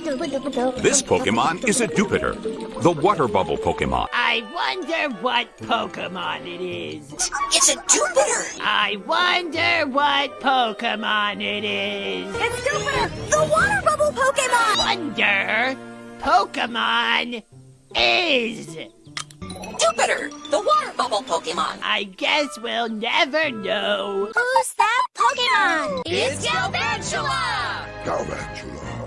This Pokemon is a Dewpider, the water bubble Pokemon. I wonder what Pokemon it is. It's a Dewpider. I wonder what Pokemon it is. It's Dewpider, the water bubble Pokemon. Wonder Pokemon is. Dewpider, the water bubble Pokemon. I guess we'll never know. Who's that Pokemon? It's Galvantula. Galvantula.